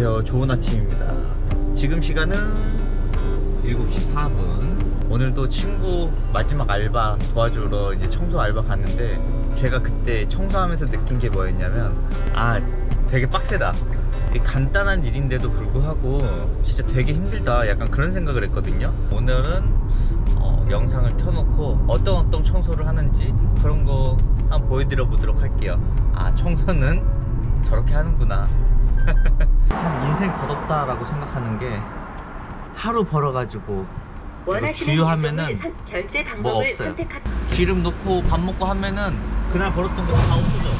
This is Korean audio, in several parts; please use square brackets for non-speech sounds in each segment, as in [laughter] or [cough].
안녕하세요. 좋은 아침입니다. 지금 시간은 7시 4분. 오늘도 친구 마지막 알바 도와주러 이제 청소 알바 갔는데 제가 그때 청소하면서 느낀 게 뭐였냐면 아 되게 빡세다. 이 간단한 일인데도 불구하고 진짜 되게 힘들다. 약간 그런 생각을 했거든요. 오늘은 어, 영상을 켜놓고 어떤 어떤 청소를 하는지 그런 거 한번 보여드려 보도록 할게요. 아 청소는 저렇게 하는구나. 참 [laughs] 인생 덧없다라고 생각하는 게 하루 벌어가지고 주유하면은 뭐 없어요. 기름 넣고 밥 먹고 하면은 그날 벌었던 거 다 없어져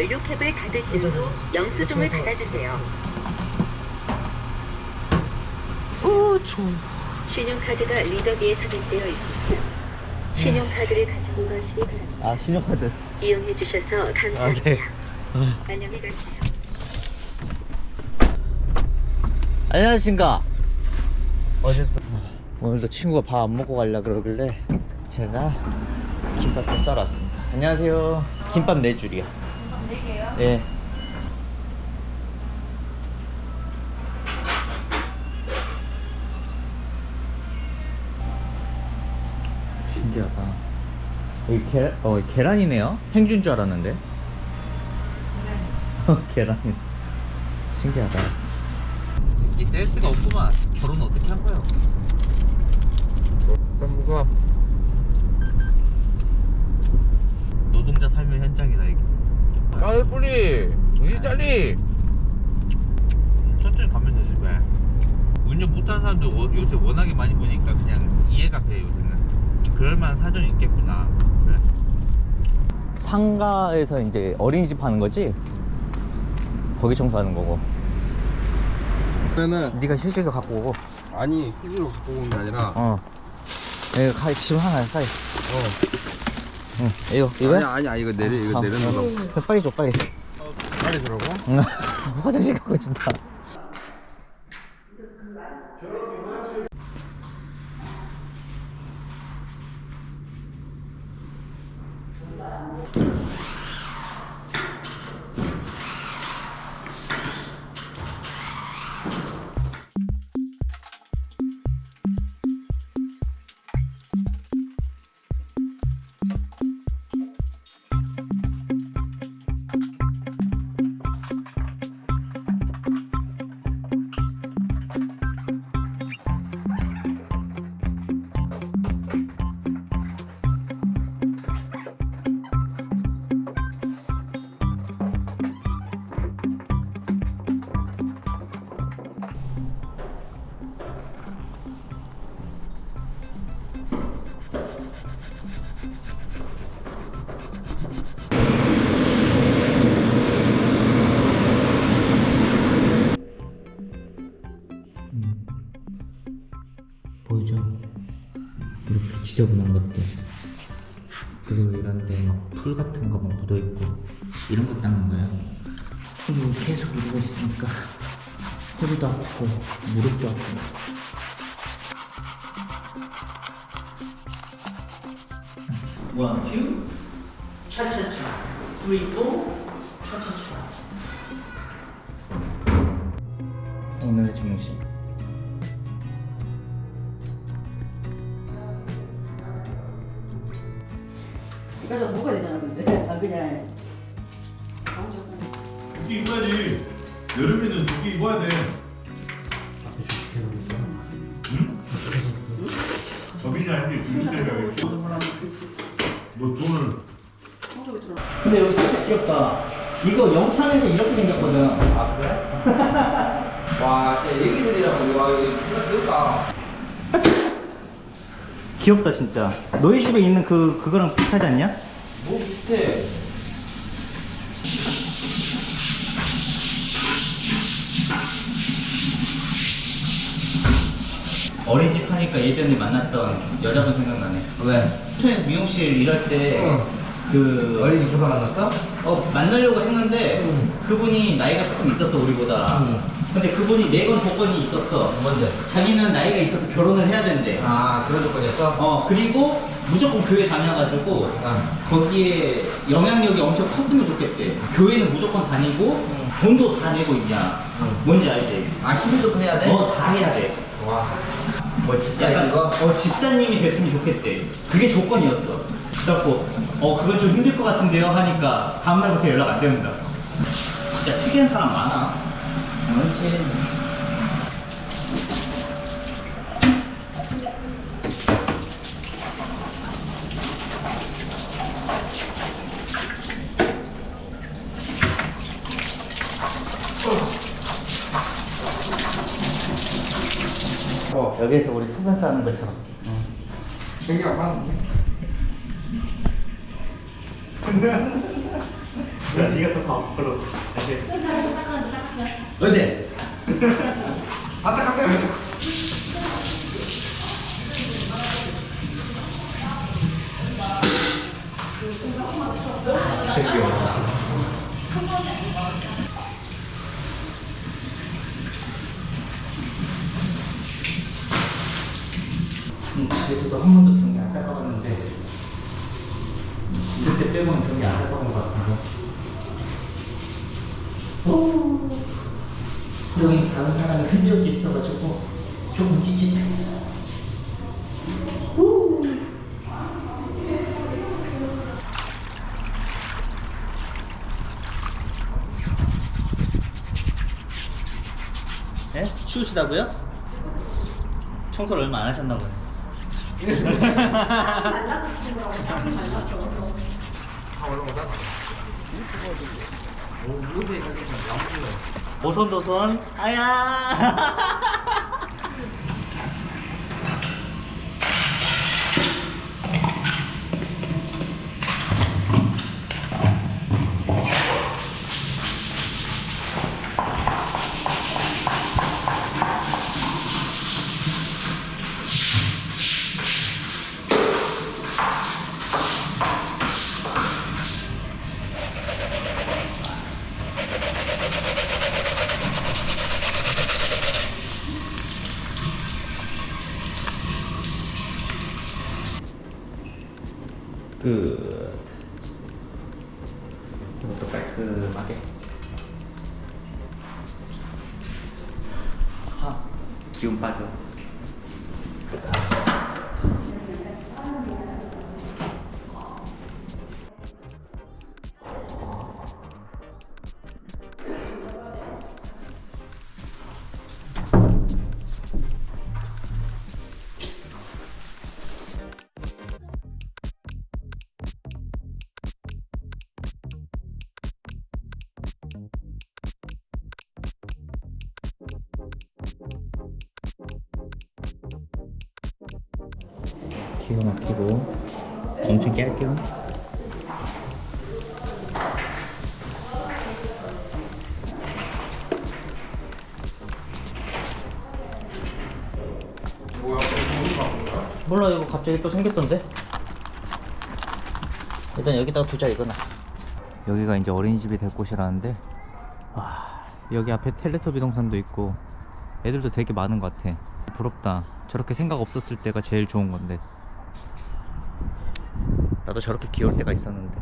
연료캡을 닫으신 후 영수증을 받아주세요. 오 좋아 신용카드가 리더기에 삽입되어 있습니다. 신용카드를 가지고 가시기 바랍니다. 아 신용카드 이용해 주셔서 아, 감사합니다. 네. 안녕히 가세요. 안녕하신가 어제도 오늘도 친구가 밥 안 먹고 가려 그러길래 제가 김밥 좀 싸러 왔습니다. 안녕하세요. 김밥 네 줄이요. 네 개요? 예. 신기하다. 여기 계, 어, 계란이네요? 행주인 줄 알았는데. 계란 [laughs] 신기하다. 이 센스가 없구만. 결혼 어떻게 한 거야 뭐가. 노동자 삶의 현장이다 이게. 까을 뿌리. 우리 짜리. 천천히 가면 되지 왜? 운전 못하는 사람도 워- 요새 워낙에 많이 보니까 그냥 이해가 돼 요새는. 그럴만한 사정이 있겠구나. 그래. 상가에서 이제 어린이집 하는 거지? 거기 청소하는 거고 그러면은 네가 휴지도 갖고 오고. 아니 휴지로 갖고 온게 아니라 어. 이거 가 지금 하나 빨리. 어. 응 이거 이거 아니 아니 아니 이거 내려 이거 아, 내려놓으라고. 빨리 줘 빨리. 빨리 응. [laughs] 화장실 가고 싶다 지저분한 것들. 그리고 이런데 막 풀 같은 거 막 묻어있고 이런 거 닦는 거야 이거 계속 이러고 있으니까 허리도 아프고 무릎도 아프고. one, two, 차차차 three, 이까지 먹어야 되잖아 근데 아 그냥 조끼 입어야지. 여름에는 조끼 입어야 돼. 응? 저빈이랑 김치 때문에 너 돈을 청소기 들어 근데 여기 진짜 귀엽다. 이거 영창에서 이렇게 생겼거든. 아 그래? [laughs] 와 진짜 얘기들이랑 이거 와 이거 진짜 귀엽다 귀엽다 진짜. 너희 집에 있는 그 그거랑 비슷하지 않냐? 뭐 비슷해 어린이집 하니까 예전에 만났던 여자분 생각나네. 왜? 춘천에서 미용실 일할 때 응. 그 어린이 교사 만났어? 어, 만나려고 했는데 응. 그분이 나이가 조금 있었어 우리보다. 응. 근데 그분이 내건 조건이 있었어. 뭔데? 자기는 나이가 있어서 결혼을 해야 된대. 아 그런 조건이었어? 어 그리고 무조건 교회 다녀가지고 거기에 영향력이 엄청 컸으면 좋겠대. 교회는 무조건 다니고 돈도 다 내고 있냐. 뭔지 알지? 아 11도 해야 돼? 어, 다 해야 돼. 와. 뭐 약간 이거? 어, 집사님이 됐으면 좋겠대. 그게 조건이었어. 그래갖고 어 그건 좀 힘들 것 같은데요 하니까 다음날부터 연락 안 된다. 진짜 특이한 사람 많아. 그렇지. 어. 여기에서 우리 소변 싸는 것처럼. 되게 안 맞는데? 야, [laughs] 네가 더 가고 싶어. 어디? 아따 깜짝이야. 진짜 귀여워. 음, 집에서도 한 번도 경기 안 닦아봤는데 이럴 때 빼고는 경기 안 닦아본 것 같아요. 여기 다른 사람이 흔적이 있어가지고 조금 찌릿해. 네? 추우시다고요? 청소를 얼마 안 하셨나 보네. [laughs] 다 올라오다. 오, 이거에 가지고 나무를. 오손도손 아야 끝 이것도 깔끔하게 아 기운 빠져 기가 막히고 엄청 거야? 몰라 이거 갑자기 또 생겼던데? 일단 여기다가 두자 이거는. 여기가 이제 어린이집이 될 곳이라는데 와 여기 앞에 텔레토비 동산도 있고 애들도 되게 많은 것 같아. 부럽다. 저렇게 생각 없었을 때가 제일 좋은 건데 나도 저렇게 귀여울 때가 있었는데.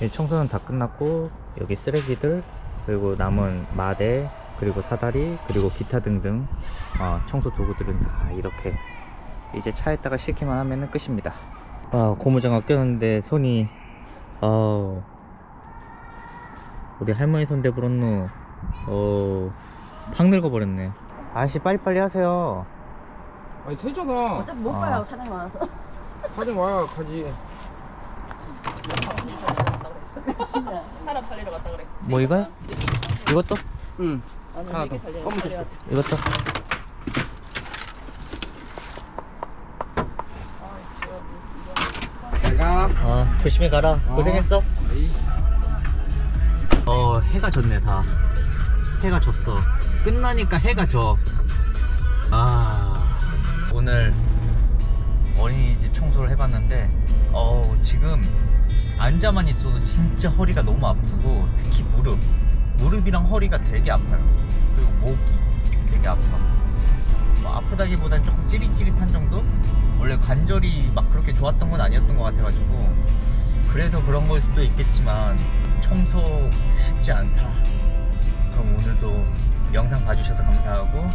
이 청소는 다 끝났고 여기 쓰레기들 그리고 남은 마대 그리고 사다리 그리고 기타 등등 어, 청소 도구들은 다 이렇게 이제 차에다가 싣기만 하면 끝입니다. 아 고무장갑 꼈는데 손이 어 우리 할머니 손 대부렸노. 어팍 늙어버렸네. 아저씨 빨리빨리 하세요. 아니, 세잖아. 어차피 못 아. 가요 사장님 와서 가지 와야 가지. 사람 살리러 갔다 그래 뭐 이거야? 이것도? 응. 하나 더. 검은색. 이것도? 내가. 어 조심히 가라 어. 고생했어. 어 해가 졌네 다 해가 졌어 끝나니까 해가 져 해봤는데 어 지금 앉아만 있어도 진짜 허리가 너무 아프고 특히 무릎 무릎이랑 허리가 되게 아파요 그리고 목이 되게 아파 뭐 아프다기보단 조금 찌릿찌릿한 정도? 원래 관절이 막 그렇게 좋았던 건 아니었던 것 같아가지고 그래서 그런 걸 수도 있겠지만 청소 쉽지 않다. 그럼 오늘도 영상 봐주셔서 감사하고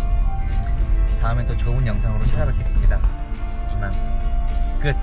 다음에 또 좋은 영상으로 찾아뵙겠습니다. 이만 끝.